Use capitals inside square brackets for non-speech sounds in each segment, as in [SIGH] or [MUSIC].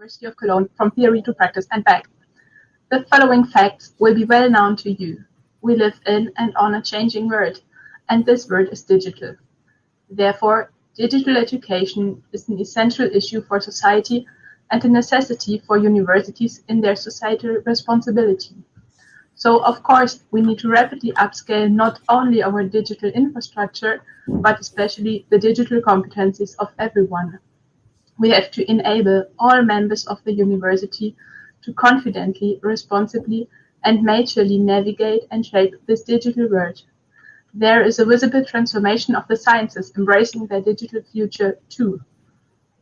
University of Cologne from theory to practice and back. The following facts will be well known to you. We live in and on a changing world, and this world is digital. Therefore, digital education is an essential issue for society and a necessity for universities in their societal responsibility. So, of course, we need to rapidly upscale not only our digital infrastructure, but especially the digital competencies of everyone. We have to enable all members of the university to confidently, responsibly, and maturely navigate and shape this digital world. There is a visible transformation of the sciences embracing their digital future too.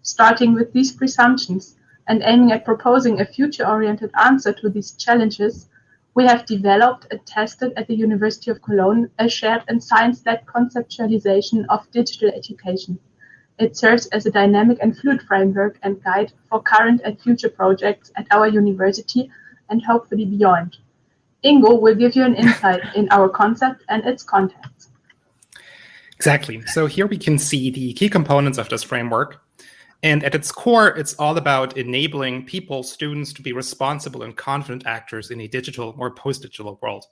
Starting with these presumptions and aiming at proposing a future-oriented answer to these challenges, we have developed and tested at the University of Cologne a shared and science-led conceptualization of digital education. It serves as a dynamic and fluid framework and guide for current and future projects at our university and hopefully beyond. Ingo will give you an insight in our concept and its context. Exactly. So here we can see the key components of this framework. And at its core, it's all about enabling people, students, to be responsible and confident actors in a digital or post-digital world.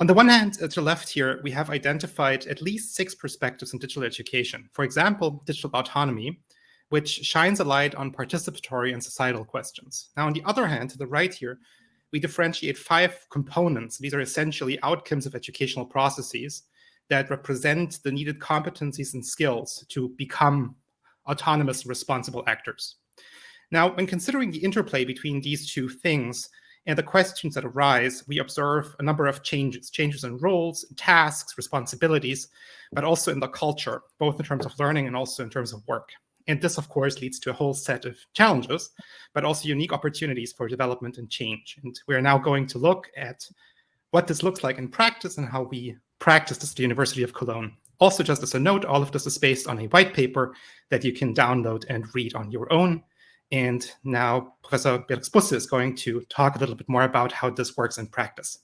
On the one hand, to the left here, we have identified at least six perspectives in digital education. For example, digital autonomy, which shines a light on participatory and societal questions. Now, on the other hand, to the right here, we differentiate five components. These are essentially outcomes of educational processes that represent the needed competencies and skills to become autonomous, responsible actors. Now, when considering the interplay between these two things, and the questions that arise, we observe a number of changes, changes in roles, tasks, responsibilities, but also in the culture, both in terms of learning and also in terms of work. And this, of course, leads to a whole set of challenges, but also unique opportunities for development and change. And we're now going to look at what this looks like in practice and how we practice this at the University of Cologne. Also, just as a note, all of this is based on a white paper that you can download and read on your own. And now Professor Felix is going to talk a little bit more about how this works in practice.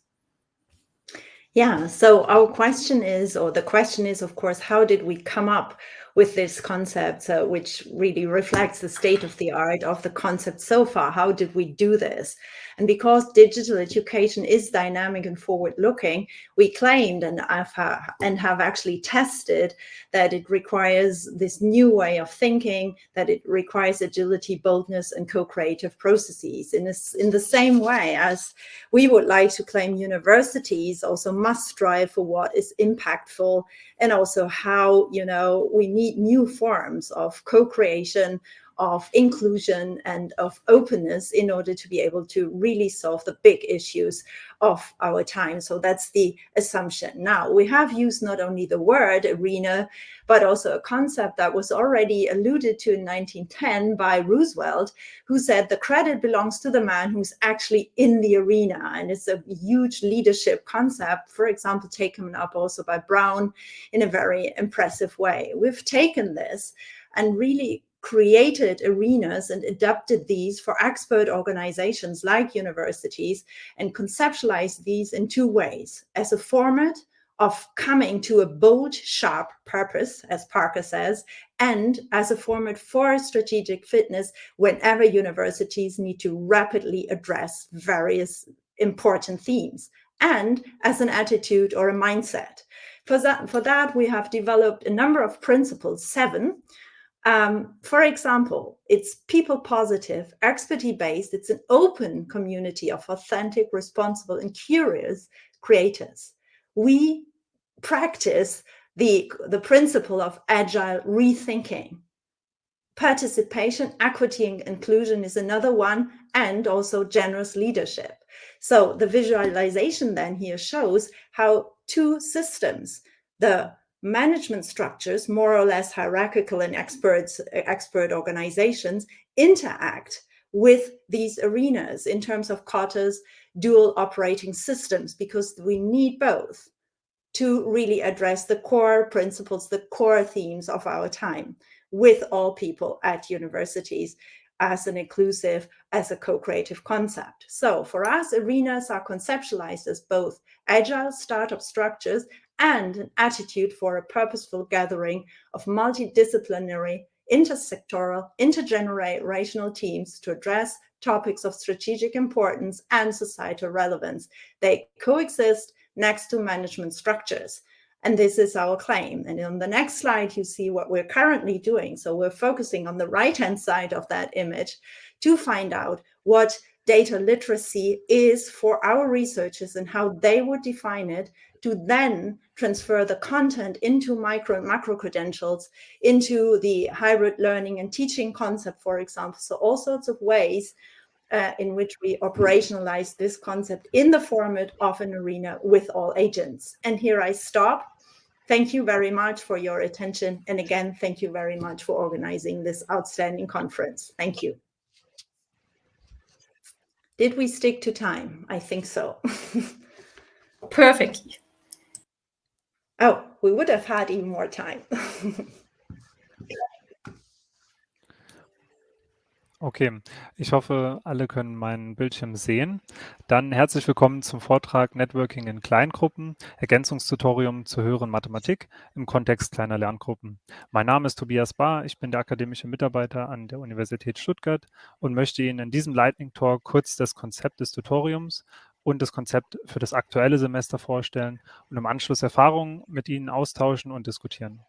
Yeah, so our question is, or the question is, of course, how did we come up with this concept, uh, which really reflects the state of the art of the concept so far. How did we do this? And because digital education is dynamic and forward-looking, we claimed and have, and have actually tested that it requires this new way of thinking, that it requires agility, boldness, and co-creative processes. In, this, in the same way as we would like to claim universities also must strive for what is impactful and also how, you know, we need new forms of co-creation, of inclusion and of openness in order to be able to really solve the big issues of our time. So that's the assumption. Now, we have used not only the word arena, but also a concept that was already alluded to in 1910 by Roosevelt, who said the credit belongs to the man who's actually in the arena. And it's a huge leadership concept, for example, taken up also by Brown in a very impressive way. We've taken this and really created arenas and adapted these for expert organizations like universities and conceptualized these in two ways as a format of coming to a bold, sharp purpose, as Parker says, and as a format for strategic fitness whenever universities need to rapidly address various important themes, and as an attitude or a mindset. For that, for that, we have developed a number of principles, seven, um, for example, it's people positive, expertise based. It's an open community of authentic, responsible, and curious creators. We practice the, the principle of agile rethinking. Participation, equity, and inclusion is another one, and also generous leadership. So the visualization then here shows how two systems, the management structures, more or less hierarchical and experts, expert organizations, interact with these arenas in terms of Carter's dual operating systems, because we need both to really address the core principles, the core themes of our time with all people at universities as an inclusive, as a co-creative concept. So for us, arenas are conceptualized as both agile startup structures and an attitude for a purposeful gathering of multidisciplinary intersectoral, intergenerational teams to address topics of strategic importance and societal relevance. They coexist next to management structures. And this is our claim. And on the next slide, you see what we're currently doing. So we're focusing on the right-hand side of that image to find out what data literacy is for our researchers and how they would define it to then transfer the content into micro and macro credentials, into the hybrid learning and teaching concept, for example. So all sorts of ways uh, in which we operationalize this concept in the format of an arena with all agents. And here I stop. Thank you very much for your attention. And again, thank you very much for organizing this outstanding conference. Thank you. Did we stick to time? I think so. [LAUGHS] Perfectly. Oh, we would have had even more time. [LAUGHS] Okay, ich hoffe, alle können meinen Bildschirm sehen. Dann herzlich willkommen zum Vortrag Networking in Kleingruppen, Ergänzungstutorium zur höheren Mathematik im Kontext kleiner Lerngruppen. Mein Name ist Tobias Bahr, ich bin der akademische Mitarbeiter an der Universität Stuttgart und möchte Ihnen in diesem Lightning Talk kurz das Konzept des Tutoriums und das Konzept für das aktuelle Semester vorstellen und im Anschluss Erfahrungen mit Ihnen austauschen und diskutieren.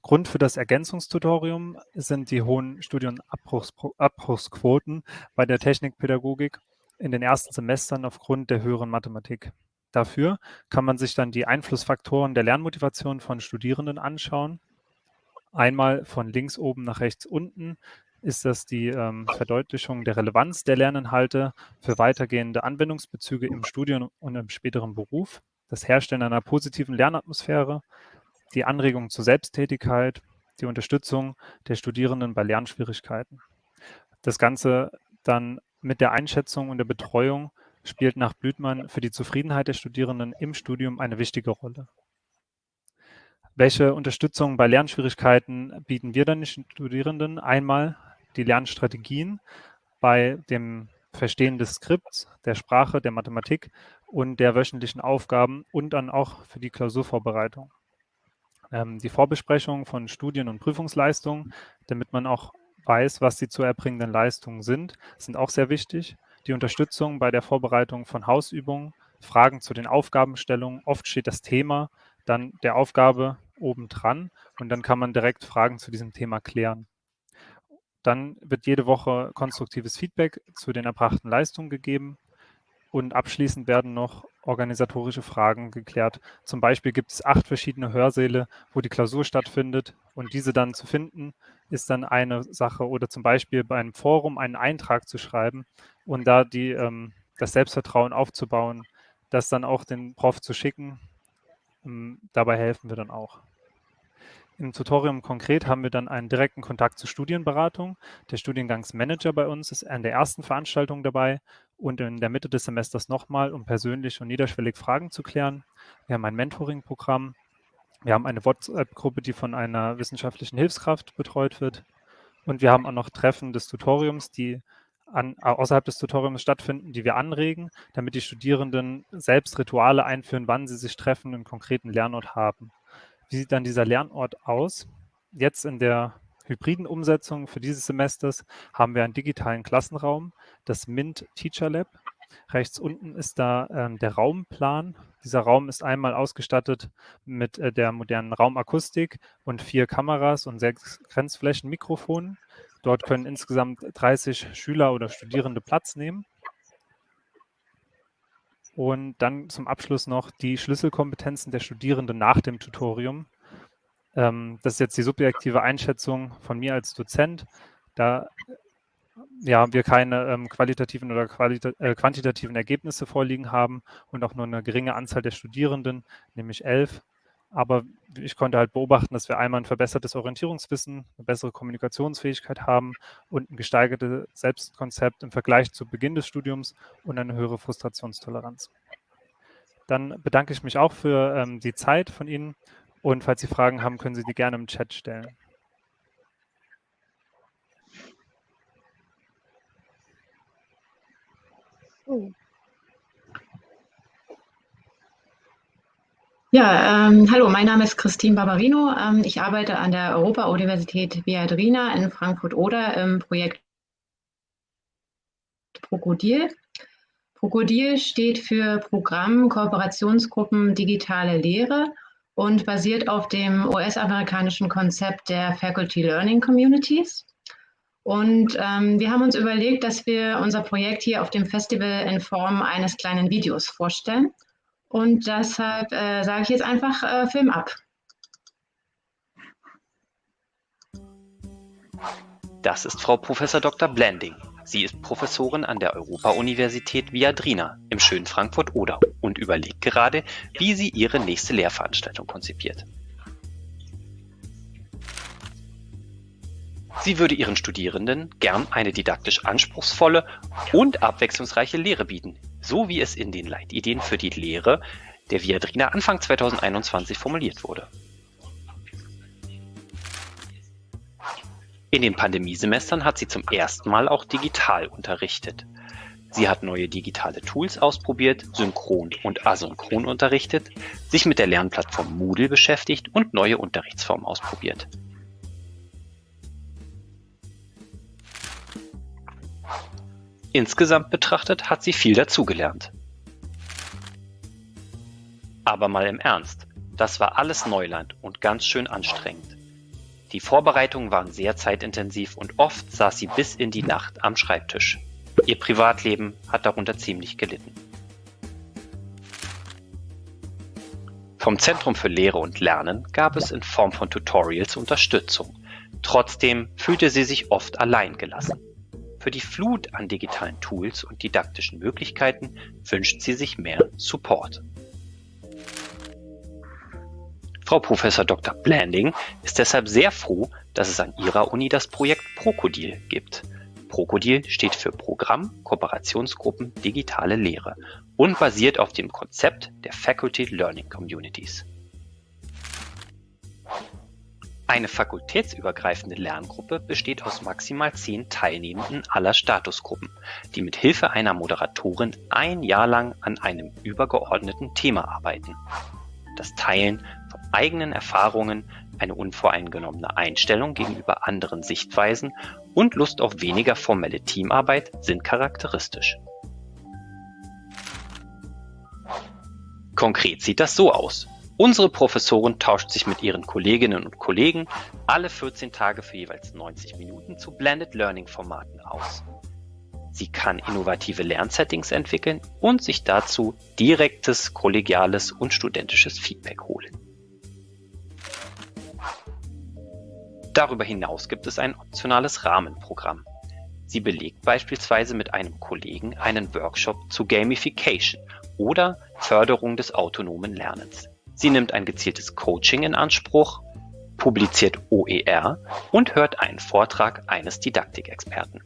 Grund für das Ergänzungstutorium sind die hohen Studienabbruchsquoten bei der Technikpädagogik in den ersten Semestern aufgrund der höheren Mathematik. Dafür kann man sich dann die Einflussfaktoren der Lernmotivation von Studierenden anschauen. Einmal von links oben nach rechts unten ist das die ähm, Verdeutlichung der Relevanz der Lerninhalte für weitergehende Anwendungsbezüge im Studium und im späteren Beruf, das Herstellen einer positiven Lernatmosphäre, die Anregung zur Selbsttätigkeit, die Unterstützung der Studierenden bei Lernschwierigkeiten. Das Ganze dann mit der Einschätzung und der Betreuung spielt nach Blüthmann für die Zufriedenheit der Studierenden im Studium eine wichtige Rolle. Welche Unterstützung bei Lernschwierigkeiten bieten wir dann den Studierenden? Einmal die Lernstrategien bei dem Verstehen des Skripts, der Sprache, der Mathematik und der wöchentlichen Aufgaben und dann auch für die Klausurvorbereitung ähm, die Vorbesprechung von Studien- und Prüfungsleistungen, damit man auch weiß, was die zu erbringenden Leistungen sind, sind auch sehr wichtig. Die Unterstützung bei der Vorbereitung von Hausübungen, Fragen zu den Aufgabenstellungen. Oft steht das Thema dann der Aufgabe obendran und dann kann man direkt Fragen zu diesem Thema klären. Dann wird jede Woche konstruktives Feedback zu den erbrachten Leistungen gegeben. Und abschließend werden noch organisatorische Fragen geklärt. Zum Beispiel gibt es acht verschiedene Hörsäle, wo die Klausur stattfindet. Und diese dann zu finden, ist dann eine Sache. Oder zum Beispiel bei einem Forum einen Eintrag zu schreiben und da die, ähm, das Selbstvertrauen aufzubauen, das dann auch den Prof zu schicken. Ähm, dabei helfen wir dann auch. Im Tutorium konkret haben wir dann einen direkten Kontakt zur Studienberatung. Der Studiengangsmanager bei uns ist an der ersten Veranstaltung dabei und in der Mitte des Semesters nochmal, um persönlich und niederschwellig Fragen zu klären. Wir haben ein Mentoring-Programm. Wir haben eine WhatsApp-Gruppe, die von einer wissenschaftlichen Hilfskraft betreut wird. Und wir haben auch noch Treffen des Tutoriums, die an, außerhalb des Tutoriums stattfinden, die wir anregen, damit die Studierenden selbst Rituale einführen, wann sie sich treffen und einen konkreten Lernort haben. Wie sieht dann dieser Lernort aus? Jetzt in der hybriden Umsetzung für dieses Semesters haben wir einen digitalen Klassenraum, das MINT Teacher Lab. Rechts unten ist da ähm, der Raumplan. Dieser Raum ist einmal ausgestattet mit äh, der modernen Raumakustik und vier Kameras und sechs Grenzflächenmikrofonen. Dort können insgesamt 30 Schüler oder Studierende Platz nehmen. Und dann zum Abschluss noch die Schlüsselkompetenzen der Studierenden nach dem Tutorium. Ähm, das ist jetzt die subjektive Einschätzung von mir als Dozent. Da ja, wir keine ähm, qualitativen oder qualita äh, quantitativen Ergebnisse vorliegen haben und auch nur eine geringe Anzahl der Studierenden, nämlich elf. Aber ich konnte halt beobachten, dass wir einmal ein verbessertes Orientierungswissen, eine bessere Kommunikationsfähigkeit haben und ein gesteigertes Selbstkonzept im Vergleich zu Beginn des Studiums und eine höhere Frustrationstoleranz. Dann bedanke ich mich auch für ähm, die Zeit von Ihnen und falls Sie Fragen haben, können Sie die gerne im Chat stellen. Oh. Ja, ähm, hallo, mein Name ist Christine Barbarino. Ähm, ich arbeite an der Europa-Universität Viadrina in Frankfurt-Oder im Projekt Prokodil. Prokodil steht für Programm Kooperationsgruppen Digitale Lehre und basiert auf dem US-amerikanischen Konzept der Faculty Learning Communities. Und ähm, wir haben uns überlegt, dass wir unser Projekt hier auf dem Festival in Form eines kleinen Videos vorstellen. Und deshalb äh, sage ich jetzt einfach äh, Film ab. Das ist Frau Prof. Dr. Blanding. Sie ist Professorin an der Europa-Universität Viadrina im schönen Frankfurt-Oder und überlegt gerade, wie sie ihre nächste Lehrveranstaltung konzipiert. Sie würde ihren Studierenden gern eine didaktisch anspruchsvolle und abwechslungsreiche Lehre bieten, so wie es in den Leitideen für die Lehre der Viadrina Anfang 2021 formuliert wurde. In den Pandemiesemestern hat sie zum ersten Mal auch digital unterrichtet. Sie hat neue digitale Tools ausprobiert, synchron und asynchron unterrichtet, sich mit der Lernplattform Moodle beschäftigt und neue Unterrichtsformen ausprobiert. Insgesamt betrachtet hat sie viel dazugelernt. Aber mal im Ernst, das war alles Neuland und ganz schön anstrengend. Die Vorbereitungen waren sehr zeitintensiv und oft saß sie bis in die Nacht am Schreibtisch. Ihr Privatleben hat darunter ziemlich gelitten. Vom Zentrum für Lehre und Lernen gab es in Form von Tutorials Unterstützung. Trotzdem fühlte sie sich oft allein gelassen. Für die Flut an digitalen Tools und didaktischen Möglichkeiten wünscht sie sich mehr Support. Frau Prof. Dr. Blanding ist deshalb sehr froh, dass es an ihrer Uni das Projekt Prokodil gibt. Prokodil steht für Programm Kooperationsgruppen Digitale Lehre und basiert auf dem Konzept der Faculty Learning Communities. Eine fakultätsübergreifende Lerngruppe besteht aus maximal zehn Teilnehmenden aller Statusgruppen, die mit Hilfe einer Moderatorin ein Jahr lang an einem übergeordneten Thema arbeiten. Das Teilen von eigenen Erfahrungen, eine unvoreingenommene Einstellung gegenüber anderen Sichtweisen und Lust auf weniger formelle Teamarbeit sind charakteristisch. Konkret sieht das so aus Unsere Professorin tauscht sich mit ihren Kolleginnen und Kollegen alle 14 Tage für jeweils 90 Minuten zu Blended Learning Formaten aus. Sie kann innovative Lernsettings entwickeln und sich dazu direktes, kollegiales und studentisches Feedback holen. Darüber hinaus gibt es ein optionales Rahmenprogramm. Sie belegt beispielsweise mit einem Kollegen einen Workshop zu Gamification oder Förderung des autonomen Lernens. Sie nimmt ein gezieltes Coaching in Anspruch, publiziert OER und hört einen Vortrag eines Didaktikexperten.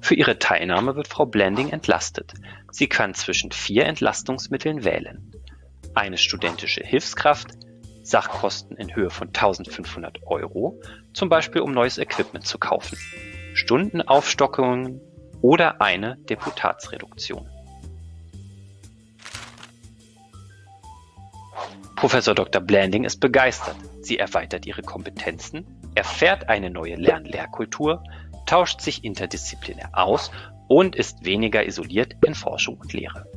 Für ihre Teilnahme wird Frau Blending entlastet. Sie kann zwischen vier Entlastungsmitteln wählen. Eine studentische Hilfskraft, Sachkosten in Höhe von 1500 Euro, zum Beispiel um neues Equipment zu kaufen, Stundenaufstockungen oder eine Deputatsreduktion. Professor Dr. Blanding ist begeistert. Sie erweitert ihre Kompetenzen, erfährt eine neue Lern-Lehrkultur, tauscht sich interdisziplinär aus und ist weniger isoliert in Forschung und Lehre.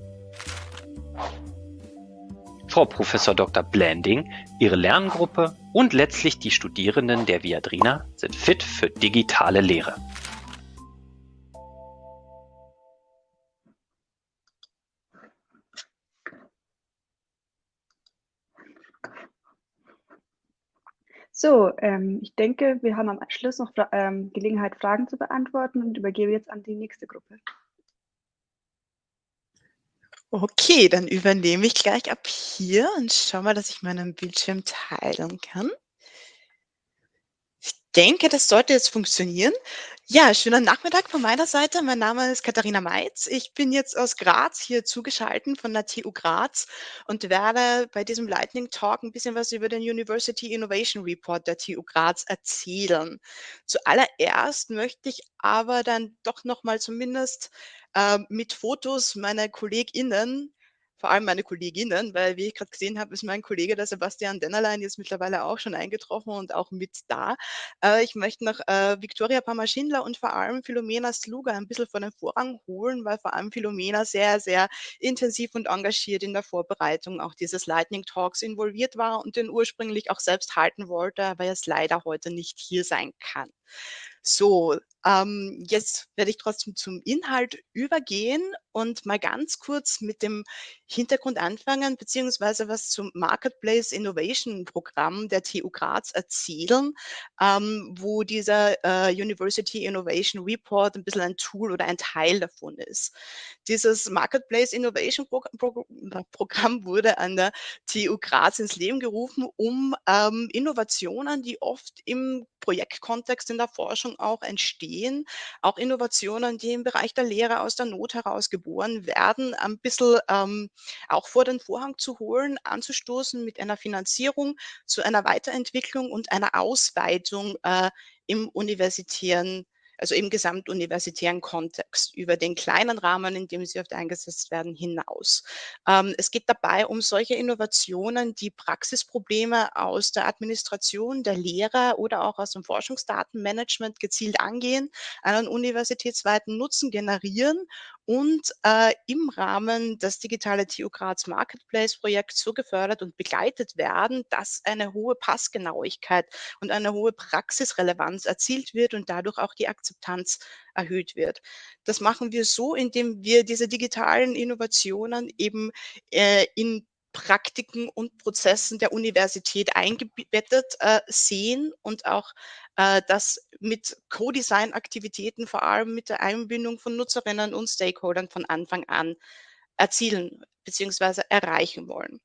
Frau Professor Dr. Blanding, ihre Lerngruppe und letztlich die Studierenden der Viadrina sind fit für digitale Lehre. So, ähm, ich denke, wir haben am Schluss noch ähm, Gelegenheit, Fragen zu beantworten und übergebe jetzt an die nächste Gruppe. Okay, dann übernehme ich gleich ab hier und schau mal, dass ich meinen Bildschirm teilen kann. Ich denke, das sollte jetzt funktionieren. Ja, schönen Nachmittag von meiner Seite. Mein Name ist Katharina Meitz. Ich bin jetzt aus Graz hier zugeschaltet von der TU Graz und werde bei diesem Lightning Talk ein bisschen was über den University Innovation Report der TU Graz erzählen. Zuallererst möchte ich aber dann doch noch mal zumindest äh, mit Fotos meiner KollegInnen vor allem meine Kolleginnen, weil wie ich gerade gesehen habe, ist mein Kollege, der Sebastian Dennerlein, jetzt mittlerweile auch schon eingetroffen und auch mit da. Äh, ich möchte noch äh, Viktoria Pamaschindler und vor allem Philomena Sluga ein bisschen vor den Vorrang holen, weil vor allem Philomena sehr, sehr intensiv und engagiert in der Vorbereitung auch dieses Lightning Talks involviert war und den ursprünglich auch selbst halten wollte, aber jetzt leider heute nicht hier sein kann. So, ähm, jetzt werde ich trotzdem zum Inhalt übergehen und mal ganz kurz mit dem Hintergrund anfangen, beziehungsweise was zum Marketplace Innovation Programm der TU Graz erzählen, ähm, wo dieser äh, University Innovation Report ein bisschen ein Tool oder ein Teil davon ist. Dieses Marketplace Innovation Pro Pro Programm wurde an der TU Graz ins Leben gerufen, um ähm, Innovationen, die oft im Projektkontext in der Forschung auch entstehen, auch Innovationen, die im Bereich der Lehre aus der Not heraus geboren werden, ein bisschen ähm, auch vor den Vorhang zu holen, anzustoßen mit einer Finanzierung zu einer Weiterentwicklung und einer Ausweitung äh, im universitären also im gesamtuniversitären Kontext, über den kleinen Rahmen, in dem sie oft eingesetzt werden, hinaus. Ähm, es geht dabei um solche Innovationen, die Praxisprobleme aus der Administration, der Lehre oder auch aus dem Forschungsdatenmanagement gezielt angehen, einen universitätsweiten Nutzen generieren und äh, im Rahmen des Digitale TU Graz Marketplace Projekts so gefördert und begleitet werden, dass eine hohe Passgenauigkeit und eine hohe Praxisrelevanz erzielt wird und dadurch auch die Akzeptanz erhöht wird. Das machen wir so, indem wir diese digitalen Innovationen eben äh, in Praktiken und Prozessen der Universität eingebettet äh, sehen und auch äh, das mit Co-Design-Aktivitäten, vor allem mit der Einbindung von Nutzerinnen und Stakeholdern von Anfang an erzielen bzw. erreichen wollen.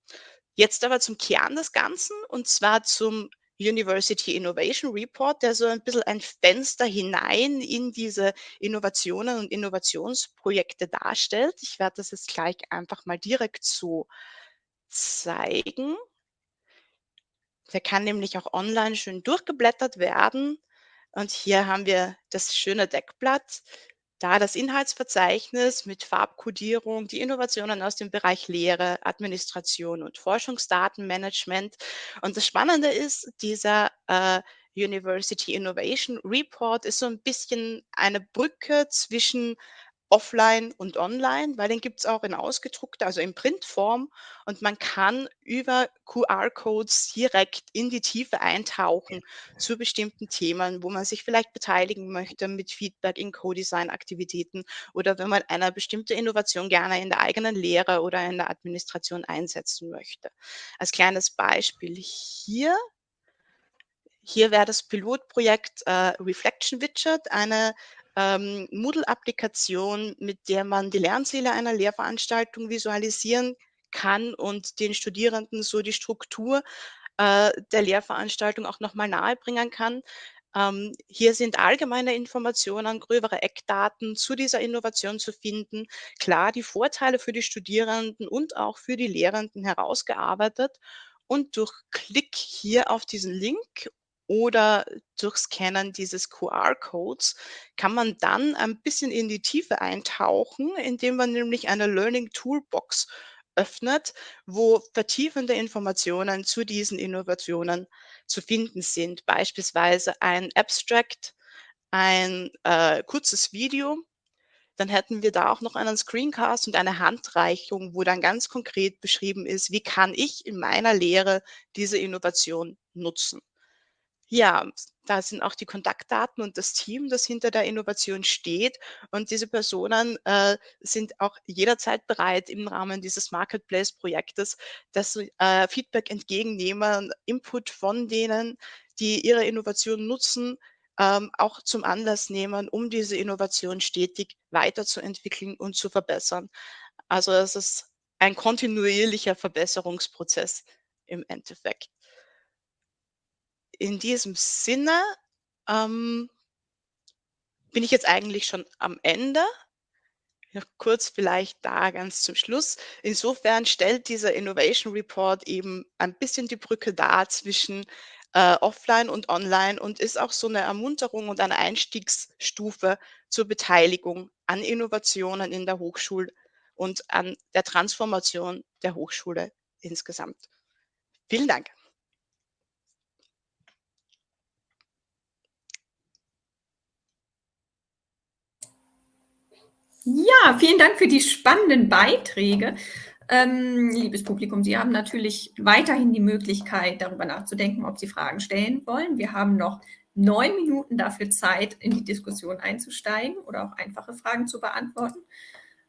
Jetzt aber zum Kern des Ganzen und zwar zum University Innovation Report, der so ein bisschen ein Fenster hinein in diese Innovationen und Innovationsprojekte darstellt. Ich werde das jetzt gleich einfach mal direkt so zeigen. Der kann nämlich auch online schön durchgeblättert werden. Und hier haben wir das schöne Deckblatt, da das Inhaltsverzeichnis mit Farbkodierung, die Innovationen aus dem Bereich Lehre, Administration und Forschungsdatenmanagement. Und das Spannende ist, dieser äh, University Innovation Report ist so ein bisschen eine Brücke zwischen offline und online, weil den gibt es auch in ausgedruckter, also in Printform. Und man kann über QR-Codes direkt in die Tiefe eintauchen zu bestimmten Themen, wo man sich vielleicht beteiligen möchte mit Feedback in Co-Design-Aktivitäten oder wenn man eine bestimmte Innovation gerne in der eigenen Lehre oder in der Administration einsetzen möchte. Als kleines Beispiel hier hier wäre das Pilotprojekt äh, Reflection Widget, eine ähm, Moodle-Applikation, mit der man die Lernziele einer Lehrveranstaltung visualisieren kann und den Studierenden so die Struktur äh, der Lehrveranstaltung auch nochmal nahebringen kann. Ähm, hier sind allgemeine Informationen, gröbere Eckdaten zu dieser Innovation zu finden. Klar, die Vorteile für die Studierenden und auch für die Lehrenden herausgearbeitet. Und durch Klick hier auf diesen Link oder durch Scannen dieses QR-Codes kann man dann ein bisschen in die Tiefe eintauchen, indem man nämlich eine Learning Toolbox öffnet, wo vertiefende Informationen zu diesen Innovationen zu finden sind. Beispielsweise ein Abstract, ein äh, kurzes Video. Dann hätten wir da auch noch einen Screencast und eine Handreichung, wo dann ganz konkret beschrieben ist, wie kann ich in meiner Lehre diese Innovation nutzen. Ja, da sind auch die Kontaktdaten und das Team, das hinter der Innovation steht. Und diese Personen äh, sind auch jederzeit bereit, im Rahmen dieses Marketplace-Projektes das äh, Feedback entgegennehmen, Input von denen, die ihre Innovation nutzen, ähm, auch zum Anlass nehmen, um diese Innovation stetig weiterzuentwickeln und zu verbessern. Also es ist ein kontinuierlicher Verbesserungsprozess im Endeffekt in diesem Sinne ähm, bin ich jetzt eigentlich schon am Ende. Noch kurz vielleicht da ganz zum Schluss. Insofern stellt dieser Innovation Report eben ein bisschen die Brücke dar zwischen äh, offline und online und ist auch so eine Ermunterung und eine Einstiegsstufe zur Beteiligung an Innovationen in der Hochschul- und an der Transformation der Hochschule insgesamt. Vielen Dank. Ja, vielen Dank für die spannenden Beiträge. Ähm, liebes Publikum, Sie haben natürlich weiterhin die Möglichkeit, darüber nachzudenken, ob Sie Fragen stellen wollen. Wir haben noch neun Minuten dafür Zeit, in die Diskussion einzusteigen oder auch einfache Fragen zu beantworten.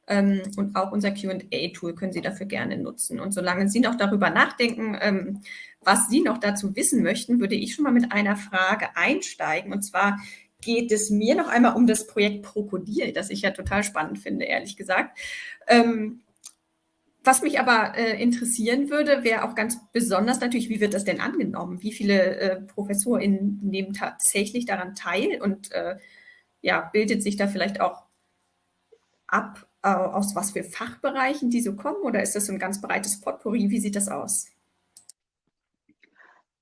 Ähm, und auch unser QA-Tool können Sie dafür gerne nutzen. Und solange Sie noch darüber nachdenken, ähm, was Sie noch dazu wissen möchten, würde ich schon mal mit einer Frage einsteigen. Und zwar geht es mir noch einmal um das Projekt Krokodil, das ich ja total spannend finde, ehrlich gesagt. Ähm, was mich aber äh, interessieren würde, wäre auch ganz besonders natürlich, wie wird das denn angenommen? Wie viele äh, ProfessorInnen nehmen tatsächlich daran teil und äh, ja, bildet sich da vielleicht auch ab, äh, aus was für Fachbereichen die so kommen oder ist das so ein ganz breites Potpourri? Wie sieht das aus?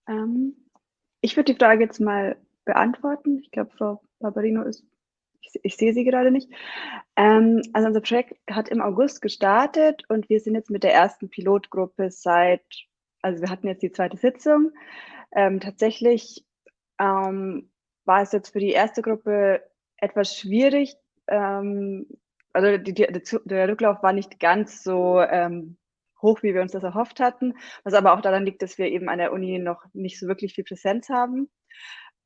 Ähm, ich würde die Frage jetzt mal beantworten. Ich glaube, Frau Barbarino ist ich, ich sehe sie gerade nicht. Ähm, also unser Projekt hat im August gestartet und wir sind jetzt mit der ersten Pilotgruppe seit, also wir hatten jetzt die zweite Sitzung. Ähm, tatsächlich ähm, war es jetzt für die erste Gruppe etwas schwierig. Ähm, also die, die, der Rücklauf war nicht ganz so ähm, hoch, wie wir uns das erhofft hatten, was aber auch daran liegt, dass wir eben an der Uni noch nicht so wirklich viel Präsenz haben.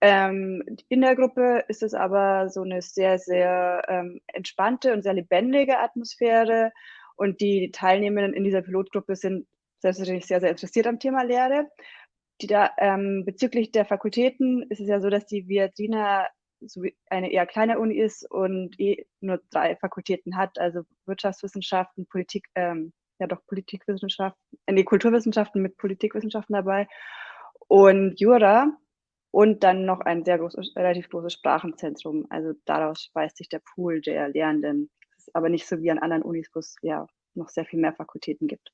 Ähm, in der Gruppe ist es aber so eine sehr, sehr ähm, entspannte und sehr lebendige Atmosphäre. Und die Teilnehmenden in dieser Pilotgruppe sind selbstverständlich sehr, sehr interessiert am Thema Lehre. Die da, ähm, bezüglich der Fakultäten ist es ja so, dass die Viadrina so eine eher kleine Uni ist und eh nur drei Fakultäten hat, also Wirtschaftswissenschaften, Politik, ähm, ja doch Politikwissenschaften, äh, nee, Kulturwissenschaften mit Politikwissenschaften dabei und Jura und dann noch ein sehr großes, relativ großes Sprachenzentrum. Also daraus speist sich der Pool der Lehrenden. Das ist aber nicht so wie an anderen Unis, wo es ja noch sehr viel mehr Fakultäten gibt.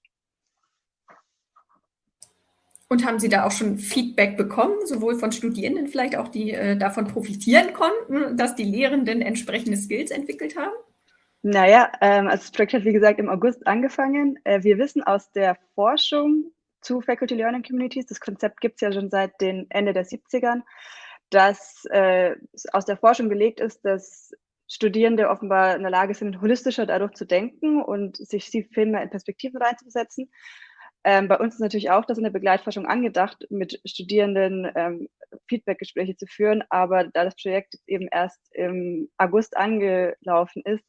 Und haben Sie da auch schon Feedback bekommen, sowohl von Studierenden vielleicht auch, die äh, davon profitieren konnten, dass die Lehrenden entsprechende Skills entwickelt haben? Naja, ähm, also das Projekt hat wie gesagt im August angefangen. Äh, wir wissen aus der Forschung, zu Faculty Learning Communities. Das Konzept gibt es ja schon seit den Ende der 70ern, dass äh, aus der Forschung belegt ist, dass Studierende offenbar in der Lage sind, holistischer dadurch zu denken und sich viel mehr in Perspektiven reinzusetzen. Ähm, bei uns ist natürlich auch das in der Begleitforschung angedacht, mit Studierenden ähm, Feedbackgespräche zu führen, aber da das Projekt eben erst im August angelaufen ist,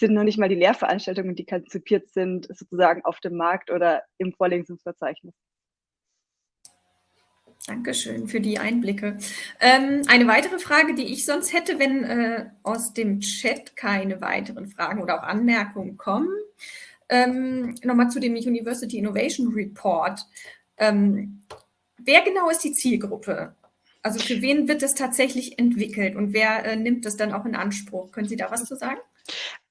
sind noch nicht mal die Lehrveranstaltungen, die konzipiert sind, sozusagen auf dem Markt oder im Vorlesungsverzeichnis. Dankeschön für die Einblicke. Ähm, eine weitere Frage, die ich sonst hätte, wenn äh, aus dem Chat keine weiteren Fragen oder auch Anmerkungen kommen. Ähm, Nochmal zu dem University Innovation Report. Ähm, wer genau ist die Zielgruppe? Also für wen wird das tatsächlich entwickelt und wer äh, nimmt das dann auch in Anspruch? Können Sie da was zu sagen?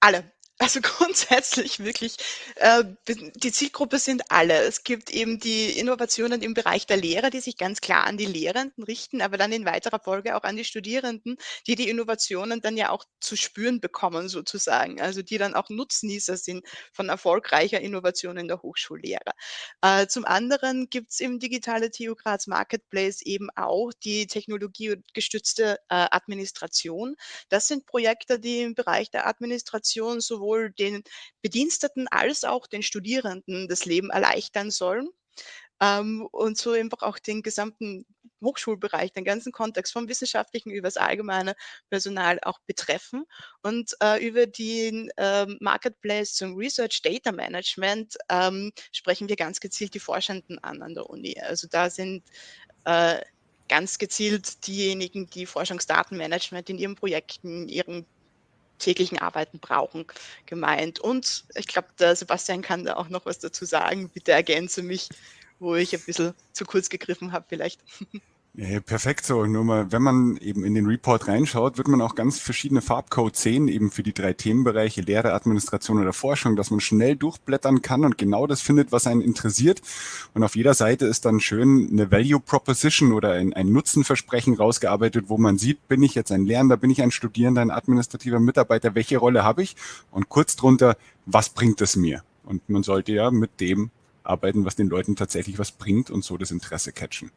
Alle. Also [LAUGHS] grundsätzlich wirklich, äh, die Zielgruppe sind alle. Es gibt eben die Innovationen im Bereich der Lehre, die sich ganz klar an die Lehrenden richten, aber dann in weiterer Folge auch an die Studierenden, die die Innovationen dann ja auch zu spüren bekommen sozusagen, also die dann auch Nutznießer sind von erfolgreicher Innovation in der Hochschullehre. Äh, zum anderen gibt es im digitale TU Graz Marketplace eben auch die technologiegestützte äh, Administration. Das sind Projekte, die im Bereich der Administration sowohl sowohl den Bediensteten als auch den Studierenden das Leben erleichtern sollen. Ähm, und so einfach auch den gesamten Hochschulbereich, den ganzen Kontext vom Wissenschaftlichen über das allgemeine Personal auch betreffen. Und äh, über den äh, Marketplace zum Research Data Management ähm, sprechen wir ganz gezielt die Forschenden an an der Uni. Also da sind äh, ganz gezielt diejenigen, die Forschungsdatenmanagement in ihren Projekten, ihren täglichen Arbeiten brauchen, gemeint. Und ich glaube, der Sebastian kann da auch noch was dazu sagen. Bitte ergänze mich, wo ich ein bisschen zu kurz gegriffen habe vielleicht. [LAUGHS] Perfekt so. Nur mal, wenn man eben in den Report reinschaut, wird man auch ganz verschiedene Farbcodes sehen, eben für die drei Themenbereiche Lehre, Administration oder Forschung, dass man schnell durchblättern kann und genau das findet, was einen interessiert. Und auf jeder Seite ist dann schön eine Value Proposition oder ein, ein Nutzenversprechen rausgearbeitet, wo man sieht, bin ich jetzt ein Lernender, bin ich ein Studierender, ein administrativer Mitarbeiter, welche Rolle habe ich? Und kurz drunter, was bringt es mir? Und man sollte ja mit dem arbeiten, was den Leuten tatsächlich was bringt und so das Interesse catchen.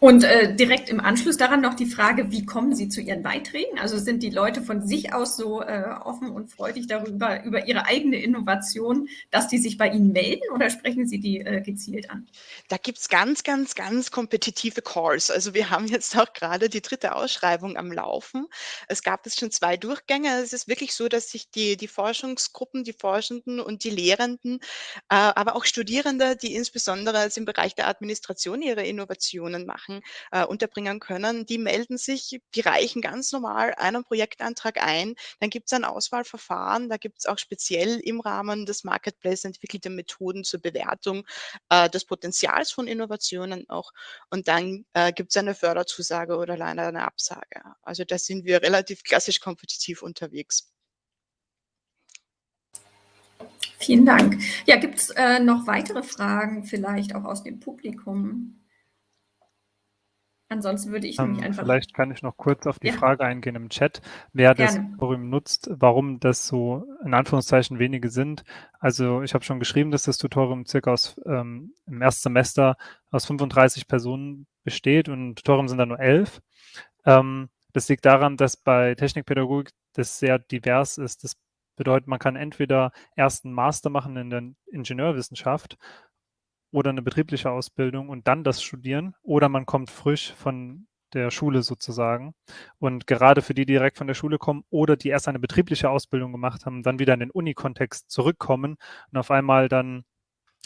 Und äh, direkt im Anschluss daran noch die Frage, wie kommen Sie zu Ihren Beiträgen? Also sind die Leute von sich aus so äh, offen und freudig darüber, über ihre eigene Innovation, dass die sich bei Ihnen melden oder sprechen Sie die äh, gezielt an? Da gibt's ganz, ganz, ganz kompetitive Calls. Also wir haben jetzt auch gerade die dritte Ausschreibung am Laufen. Es gab jetzt schon zwei Durchgänge. Es ist wirklich so, dass sich die, die Forschungsgruppen, die Forschenden und die Lehrenden, äh, aber auch Studierende, die insbesondere jetzt im Bereich der Administration ihre Innovationen machen, Sachen äh, unterbringen können. Die melden sich, die reichen ganz normal einen Projektantrag ein. Dann gibt es ein Auswahlverfahren. Da gibt es auch speziell im Rahmen des Marketplace entwickelte Methoden zur Bewertung äh, des Potenzials von Innovationen auch. Und dann äh, gibt es eine Förderzusage oder leider eine Absage. Also da sind wir relativ klassisch kompetitiv unterwegs. Vielen Dank. Ja, gibt es äh, noch weitere Fragen vielleicht auch aus dem Publikum? Ansonsten würde ich nämlich Ähm, einfach. vielleicht kann ich noch kurz auf die Ja. Frage eingehen im Chat, wer das Gerne. Forum nutzt, warum das so in Anführungszeichen wenige sind. Also ich habe schon geschrieben, dass das Tutorium circa aus ähm, im Erstsemester aus 35 Personen besteht und Tutorium sind dann nur 11. Ähm, das liegt daran, dass bei Technikpädagogik das sehr divers ist. Das bedeutet, man kann entweder erst einen Master machen in der Ingenieurwissenschaft oder eine betriebliche Ausbildung und dann das studieren oder man kommt frisch von der Schule sozusagen. Und gerade für die, die direkt von der Schule kommen oder die erst eine betriebliche Ausbildung gemacht haben, dann wieder in den Uni-Kontext zurückkommen und auf einmal dann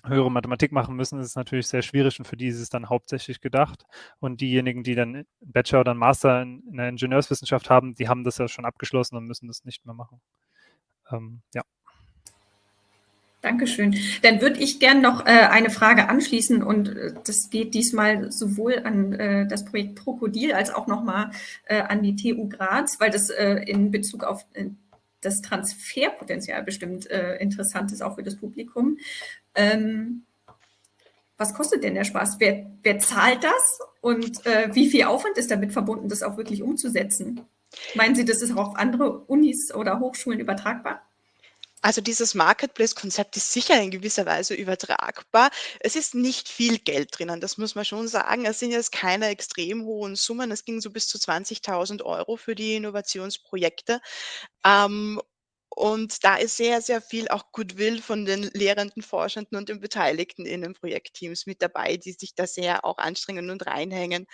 höhere Mathematik machen müssen, ist es natürlich sehr schwierig und für die ist es dann hauptsächlich gedacht. Und diejenigen, die dann Bachelor oder Master in, in der Ingenieurswissenschaft haben, die haben das ja schon abgeschlossen und müssen das nicht mehr machen. Ähm, ja. Dankeschön. Dann würde ich gern noch äh, eine Frage anschließen und äh, das geht diesmal sowohl an äh, das Projekt Krokodil als auch nochmal äh, an die TU Graz, weil das äh, in Bezug auf äh, das Transferpotenzial bestimmt interessant ist, auch für das Publikum. Ähm, was kostet denn der Spaß? Wer, wer zahlt das und wie viel Aufwand ist damit verbunden, das auch wirklich umzusetzen? Meinen Sie, das ist auch auf andere Unis oder Hochschulen übertragbar? Also dieses Marketplace-Konzept ist sicher in gewisser Weise übertragbar. Es ist nicht viel Geld drinnen, das muss man schon sagen. Es sind jetzt keine extrem hohen Summen. Es ging so bis zu 20.000 Euro für die Innovationsprojekte. Ähm, und da ist sehr, sehr viel auch Goodwill von den Lehrenden, Forschenden und den Beteiligten in den Projektteams mit dabei, die sich da sehr auch anstrengen und reinhängen.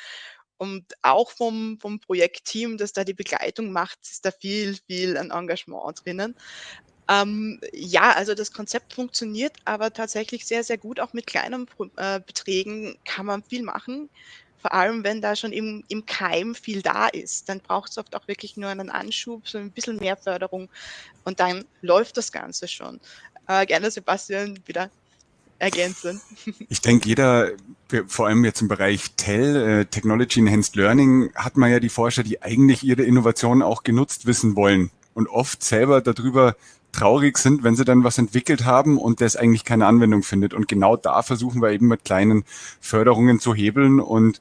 Und auch vom, vom Projektteam, das da die Begleitung macht, ist da viel, viel an Engagement drinnen. Ähm, ja, also das Konzept funktioniert aber tatsächlich sehr, sehr gut. Auch mit kleinen äh, Beträgen kann man viel machen. Vor allem, wenn da schon im, im Keim viel da ist. Dann braucht es oft auch wirklich nur einen Anschub, so ein bisschen mehr Förderung und dann läuft das Ganze schon. Äh, gerne Sebastian wieder ergänzen. [LAUGHS] Ich denke, jeder, vor allem jetzt im Bereich TEL, äh, Technology Enhanced Learning, hat man ja die Forscher, die eigentlich ihre Innovationen auch genutzt wissen wollen und oft selber darüber traurig sind, wenn sie dann was entwickelt haben und das eigentlich keine Anwendung findet. Und genau da versuchen wir eben mit kleinen Förderungen zu hebeln und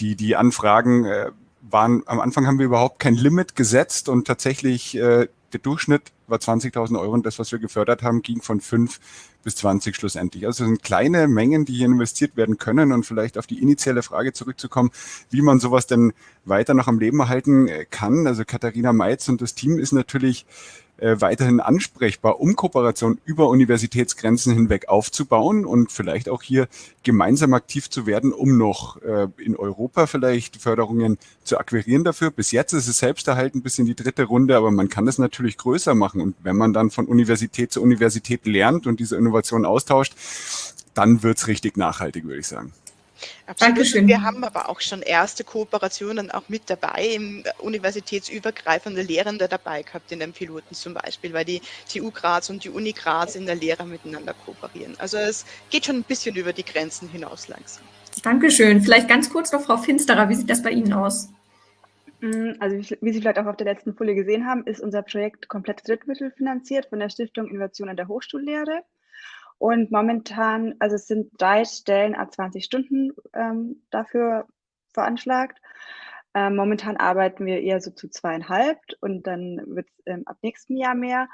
die, die Anfragen äh, waren, am Anfang haben wir überhaupt kein Limit gesetzt und tatsächlich äh, der Durchschnitt war 20.000 Euro und das, was wir gefördert haben, ging von 5 bis 20 schlussendlich. Also es sind kleine Mengen, die hier investiert werden können und vielleicht auf die initiale Frage zurückzukommen, wie man sowas denn weiter noch am Leben erhalten äh, kann. Also Katharina Meitz und das Team ist natürlich äh, weiterhin ansprechbar, um Kooperation über Universitätsgrenzen hinweg aufzubauen und vielleicht auch hier gemeinsam aktiv zu werden, um noch äh, in Europa vielleicht Förderungen zu akquirieren dafür. Bis jetzt ist es selbst erhalten bis in die dritte Runde, aber man kann das natürlich größer machen. Und wenn man dann von Universität zu Universität lernt und diese Innovation austauscht, dann wird's richtig nachhaltig, würde ich sagen. Absolut. Dankeschön. Wir haben aber auch schon erste Kooperationen auch mit dabei, im universitätsübergreifende Lehrende dabei gehabt in den Piloten zum Beispiel, weil die TU Graz und die Uni Graz in der Lehre miteinander kooperieren. Also es geht schon ein bisschen über die Grenzen hinaus langsam. Dankeschön. Vielleicht ganz kurz noch, Frau Finsterer, wie sieht das bei Ihnen aus? Mm, also wie Sie vielleicht auch auf der letzten Folie gesehen haben, ist unser Projekt komplett drittmittelfinanziert von der Stiftung Innovation in der Hochschullehre. Und momentan, also es sind drei Stellen a 20 Stunden ähm, dafür veranschlagt. Ähm, momentan arbeiten wir eher so zu zweieinhalb und dann wird es ähm, ab nächstem Jahr mehr.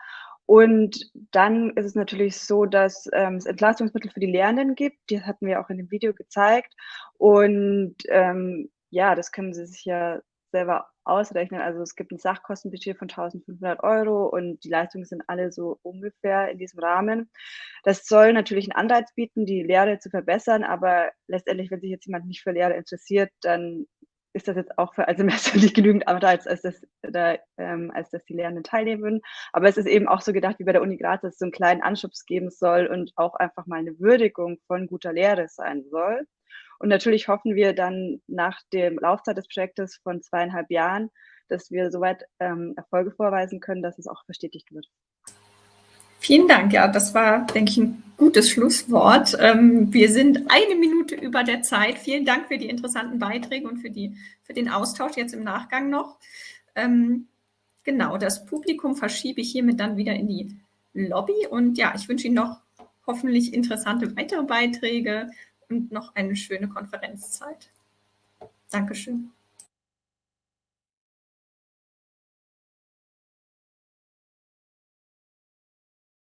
Und dann ist es natürlich so, dass ähm, es Entlastungsmittel für die Lehrenden gibt. Die hatten wir auch in dem Video gezeigt. Und ähm, ja, das können Sie sich ja selber ausrechnen. Also es gibt ein Sachkostenbudget von 1500 Euro und die Leistungen sind alle so ungefähr in diesem Rahmen. Das soll natürlich einen Anreiz bieten, die Lehre zu verbessern, aber letztendlich, wenn sich jetzt jemand nicht für Lehre interessiert, dann ist das jetzt auch für ein Semester [LAUGHS] nicht genügend Anreiz, als dass, da, ähm, als dass die Lehrenden teilnehmen würden. Aber es ist eben auch so gedacht wie bei der Uni Graz, dass es so einen kleinen Anschubs geben soll und auch einfach mal eine Würdigung von guter Lehre sein soll. Und natürlich hoffen wir dann nach der Laufzeit des Projektes von zweieinhalb Jahren, dass wir soweit ähm, Erfolge vorweisen können, dass es auch verstetigt wird. Vielen Dank. Ja, das war, denke ich, ein gutes Schlusswort. Ähm, wir sind eine Minute über der Zeit. Vielen Dank für die interessanten Beiträge und für, die, für den Austausch jetzt im Nachgang noch. Ähm, genau, das Publikum verschiebe ich hiermit dann wieder in die Lobby. Und ja, ich wünsche Ihnen noch hoffentlich interessante weitere Beiträge und noch eine schöne Konferenzzeit. Dankeschön.